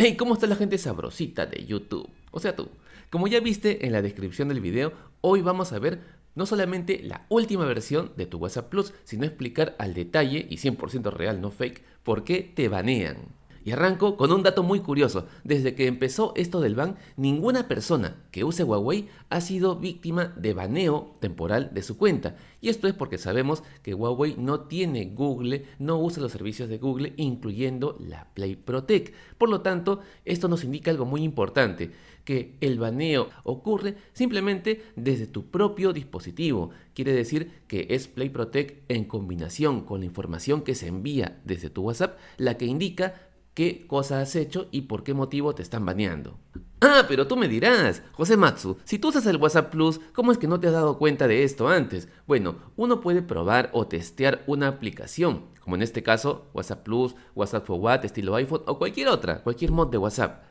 Hey, ¿cómo está la gente sabrosita de YouTube? O sea tú. Como ya viste en la descripción del video, hoy vamos a ver no solamente la última versión de tu WhatsApp Plus, sino explicar al detalle y 100% real, no fake, por qué te banean. Y arranco con un dato muy curioso. Desde que empezó esto del ban, ninguna persona que use Huawei ha sido víctima de baneo temporal de su cuenta. Y esto es porque sabemos que Huawei no tiene Google, no usa los servicios de Google, incluyendo la Play Protect. Por lo tanto, esto nos indica algo muy importante, que el baneo ocurre simplemente desde tu propio dispositivo. Quiere decir que es Play Protect en combinación con la información que se envía desde tu WhatsApp, la que indica qué cosa has hecho y por qué motivo te están baneando. Ah, pero tú me dirás, José Matsu, si tú usas el WhatsApp Plus, ¿cómo es que no te has dado cuenta de esto antes? Bueno, uno puede probar o testear una aplicación, como en este caso WhatsApp Plus, WhatsApp Forward, estilo iPhone o cualquier otra, cualquier mod de WhatsApp.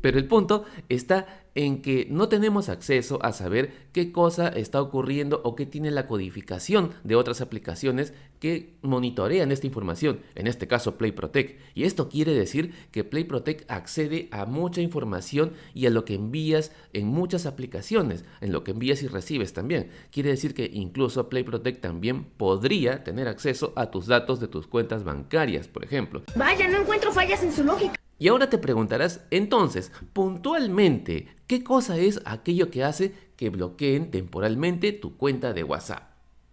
Pero el punto está en que no tenemos acceso a saber qué cosa está ocurriendo o qué tiene la codificación de otras aplicaciones que monitorean esta información, en este caso Play Protect. Y esto quiere decir que Play Protect accede a mucha información y a lo que envías en muchas aplicaciones, en lo que envías y recibes también. Quiere decir que incluso Play Protect también podría tener acceso a tus datos de tus cuentas bancarias, por ejemplo. Vaya, no encuentro fallas en su lógica. Y ahora te preguntarás, entonces, puntualmente, ¿qué cosa es aquello que hace que bloqueen temporalmente tu cuenta de WhatsApp?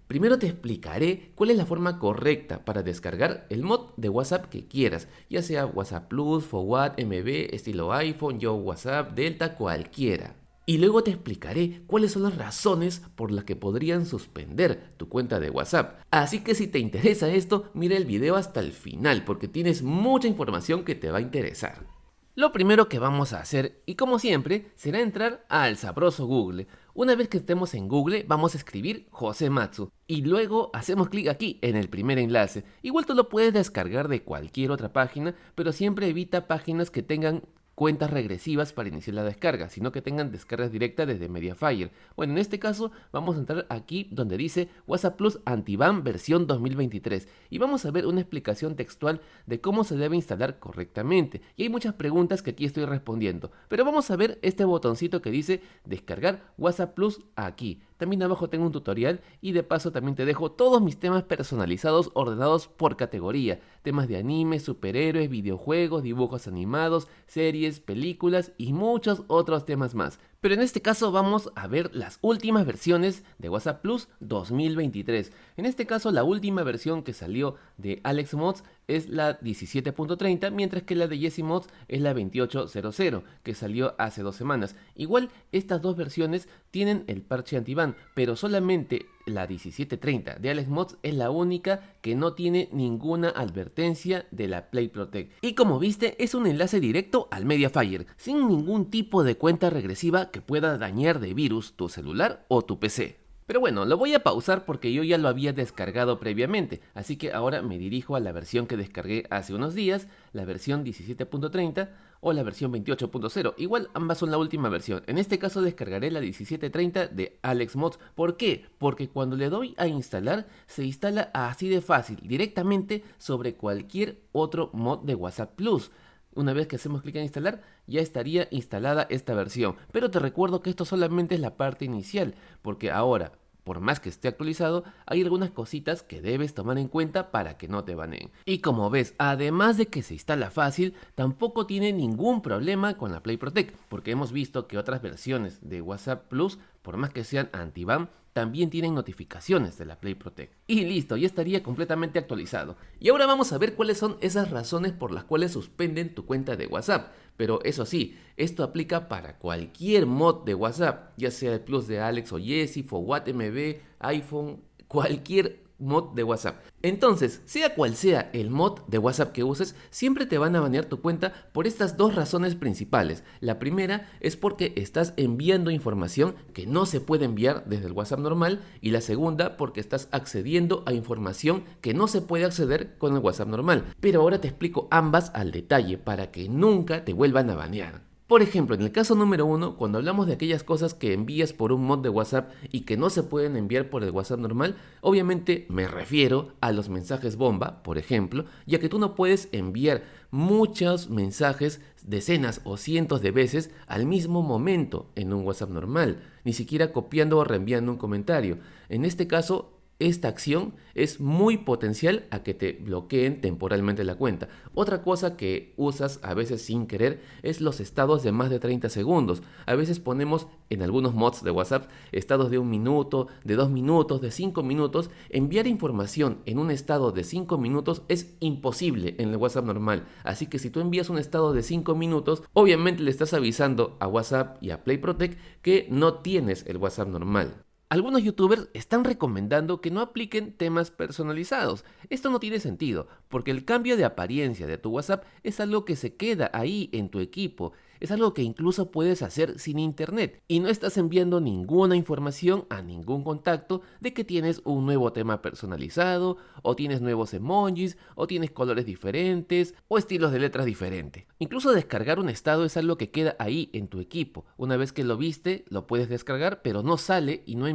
Primero te explicaré cuál es la forma correcta para descargar el mod de WhatsApp que quieras, ya sea WhatsApp Plus, Forward, MB, estilo iPhone, Yo WhatsApp, Delta, cualquiera. Y luego te explicaré cuáles son las razones por las que podrían suspender tu cuenta de WhatsApp. Así que si te interesa esto, mira el video hasta el final porque tienes mucha información que te va a interesar. Lo primero que vamos a hacer, y como siempre, será entrar al sabroso Google. Una vez que estemos en Google, vamos a escribir José Matsu. Y luego hacemos clic aquí, en el primer enlace. Igual tú lo puedes descargar de cualquier otra página, pero siempre evita páginas que tengan cuentas regresivas para iniciar la descarga, sino que tengan descargas directas desde Mediafire. Bueno, en este caso vamos a entrar aquí donde dice WhatsApp Plus Antiban versión 2023 y vamos a ver una explicación textual de cómo se debe instalar correctamente. Y hay muchas preguntas que aquí estoy respondiendo, pero vamos a ver este botoncito que dice descargar WhatsApp Plus aquí. También abajo tengo un tutorial y de paso también te dejo todos mis temas personalizados ordenados por categoría. Temas de anime, superhéroes, videojuegos, dibujos animados, series, películas y muchos otros temas más. Pero en este caso vamos a ver las últimas versiones de WhatsApp Plus 2023. En este caso la última versión que salió de Alex Mods es la 17.30, mientras que la de Jesse Mods es la 28.00, que salió hace dos semanas. Igual estas dos versiones tienen el parche antiban, pero solamente la 17.30 de Alex Mods es la única que no tiene ninguna advertencia de la Play Protect. Y como viste es un enlace directo al Mediafire, sin ningún tipo de cuenta regresiva que pueda dañar de virus tu celular o tu PC. Pero bueno, lo voy a pausar porque yo ya lo había descargado previamente, así que ahora me dirijo a la versión que descargué hace unos días, la versión 17.30 o la versión 28.0. Igual ambas son la última versión. En este caso descargaré la 17.30 de Alex Mods. ¿Por qué? Porque cuando le doy a instalar, se instala así de fácil, directamente sobre cualquier otro mod de WhatsApp Plus. Una vez que hacemos clic en instalar, ya estaría instalada esta versión. Pero te recuerdo que esto solamente es la parte inicial, porque ahora, por más que esté actualizado, hay algunas cositas que debes tomar en cuenta para que no te baneen. Y como ves, además de que se instala fácil, tampoco tiene ningún problema con la Play Protect, porque hemos visto que otras versiones de WhatsApp Plus, por más que sean anti-ban, también tienen notificaciones de la Play Protect. Y listo, ya estaría completamente actualizado. Y ahora vamos a ver cuáles son esas razones por las cuales suspenden tu cuenta de WhatsApp. Pero eso sí, esto aplica para cualquier mod de WhatsApp, ya sea el Plus de Alex o Jesse, Forward MB, iPhone, cualquier mod de WhatsApp. Entonces, sea cual sea el mod de WhatsApp que uses, siempre te van a banear tu cuenta por estas dos razones principales. La primera es porque estás enviando información que no se puede enviar desde el WhatsApp normal y la segunda porque estás accediendo a información que no se puede acceder con el WhatsApp normal. Pero ahora te explico ambas al detalle para que nunca te vuelvan a banear. Por ejemplo, en el caso número uno, cuando hablamos de aquellas cosas que envías por un mod de WhatsApp y que no se pueden enviar por el WhatsApp normal, obviamente me refiero a los mensajes bomba, por ejemplo, ya que tú no puedes enviar muchos mensajes decenas o cientos de veces al mismo momento en un WhatsApp normal, ni siquiera copiando o reenviando un comentario. En este caso, esta acción es muy potencial a que te bloqueen temporalmente la cuenta. Otra cosa que usas a veces sin querer es los estados de más de 30 segundos. A veces ponemos en algunos mods de WhatsApp estados de un minuto, de dos minutos, de cinco minutos. Enviar información en un estado de 5 minutos es imposible en el WhatsApp normal. Así que si tú envías un estado de 5 minutos, obviamente le estás avisando a WhatsApp y a PlayProtect que no tienes el WhatsApp normal. Algunos youtubers están recomendando que no apliquen temas personalizados. Esto no tiene sentido, porque el cambio de apariencia de tu WhatsApp es algo que se queda ahí en tu equipo es algo que incluso puedes hacer sin internet y no estás enviando ninguna información a ningún contacto de que tienes un nuevo tema personalizado o tienes nuevos emojis o tienes colores diferentes o estilos de letras diferentes. Incluso descargar un estado es algo que queda ahí en tu equipo. Una vez que lo viste, lo puedes descargar, pero no sale y no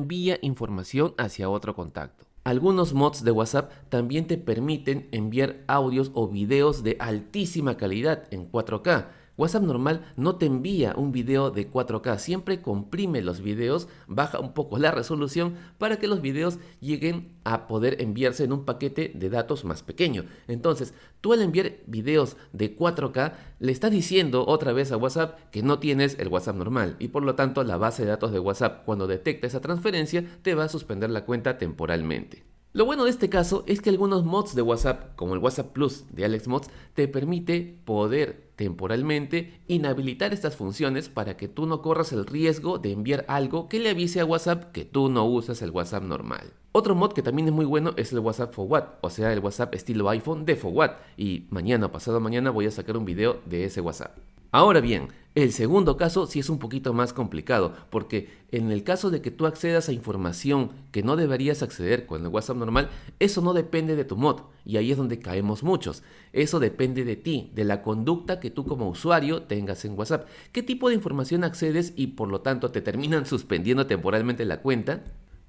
información hacia otro contacto. Algunos mods de WhatsApp también te permiten enviar audios o videos de altísima calidad en 4K WhatsApp normal no te envía un video de 4K, siempre comprime los videos, baja un poco la resolución para que los videos lleguen a poder enviarse en un paquete de datos más pequeño. Entonces, tú al enviar videos de 4K le estás diciendo otra vez a WhatsApp que no tienes el WhatsApp normal y por lo tanto la base de datos de WhatsApp cuando detecta esa transferencia te va a suspender la cuenta temporalmente. Lo bueno de este caso es que algunos mods de WhatsApp, como el WhatsApp Plus de AlexMods, te permite poder temporalmente inhabilitar estas funciones para que tú no corras el riesgo de enviar algo que le avise a WhatsApp que tú no usas el WhatsApp normal. Otro mod que también es muy bueno es el WhatsApp Forward, o sea el WhatsApp estilo iPhone de Forward y mañana o pasado mañana voy a sacar un video de ese WhatsApp. Ahora bien, el segundo caso sí es un poquito más complicado, porque en el caso de que tú accedas a información que no deberías acceder con el WhatsApp normal, eso no depende de tu mod, y ahí es donde caemos muchos. Eso depende de ti, de la conducta que tú como usuario tengas en WhatsApp. ¿Qué tipo de información accedes y por lo tanto te terminan suspendiendo temporalmente la cuenta?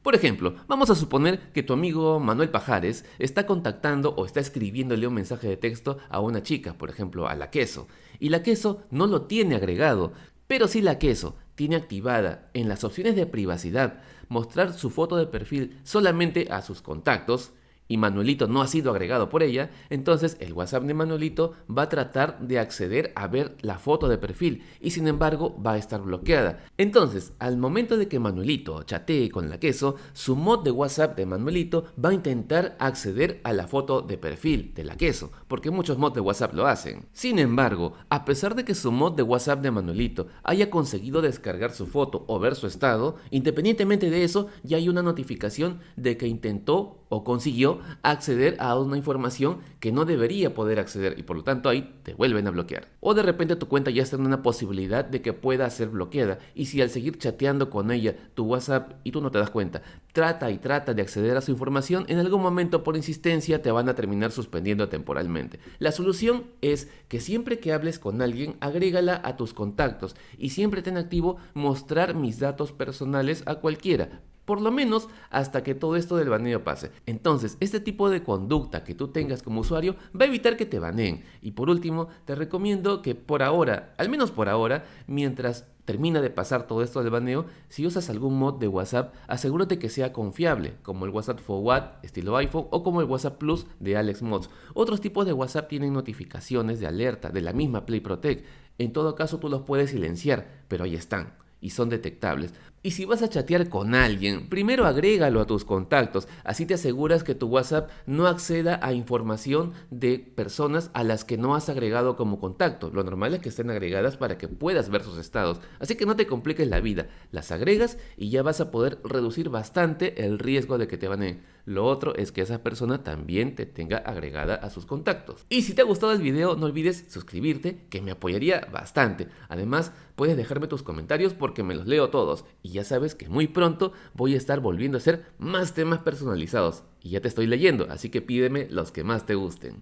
Por ejemplo, vamos a suponer que tu amigo Manuel Pajares está contactando o está escribiéndole un mensaje de texto a una chica, por ejemplo, a la queso, y la queso no lo tiene agregado, pero si la queso tiene activada en las opciones de privacidad mostrar su foto de perfil solamente a sus contactos, y Manuelito no ha sido agregado por ella, entonces el WhatsApp de Manuelito va a tratar de acceder a ver la foto de perfil y sin embargo va a estar bloqueada. Entonces, al momento de que Manuelito chatee con la queso, su mod de WhatsApp de Manuelito va a intentar acceder a la foto de perfil de la queso, porque muchos mods de WhatsApp lo hacen. Sin embargo, a pesar de que su mod de WhatsApp de Manuelito haya conseguido descargar su foto o ver su estado, independientemente de eso, ya hay una notificación de que intentó o consiguió acceder a una información que no debería poder acceder y por lo tanto ahí te vuelven a bloquear. O de repente tu cuenta ya está en una posibilidad de que pueda ser bloqueada y si al seguir chateando con ella tu WhatsApp y tú no te das cuenta, trata y trata de acceder a su información, en algún momento por insistencia te van a terminar suspendiendo temporalmente. La solución es que siempre que hables con alguien, agrégala a tus contactos y siempre ten activo mostrar mis datos personales a cualquiera por lo menos hasta que todo esto del baneo pase. Entonces, este tipo de conducta que tú tengas como usuario va a evitar que te baneen. Y por último, te recomiendo que por ahora, al menos por ahora, mientras termina de pasar todo esto del baneo, si usas algún mod de WhatsApp, asegúrate que sea confiable, como el WhatsApp Forward estilo iPhone o como el WhatsApp Plus de Alex Mods. Otros tipos de WhatsApp tienen notificaciones de alerta de la misma Play Protect. En todo caso, tú los puedes silenciar, pero ahí están y son detectables. Y si vas a chatear con alguien, primero agrégalo a tus contactos, así te aseguras que tu WhatsApp no acceda a información de personas a las que no has agregado como contacto. Lo normal es que estén agregadas para que puedas ver sus estados, así que no te compliques la vida, las agregas y ya vas a poder reducir bastante el riesgo de que te baneen. Lo otro es que esa persona también te tenga agregada a sus contactos. Y si te ha gustado el video, no olvides suscribirte, que me apoyaría bastante. Además, puedes dejarme tus comentarios porque me los leo todos. Ya sabes que muy pronto voy a estar volviendo a hacer más temas personalizados. Y ya te estoy leyendo, así que pídeme los que más te gusten.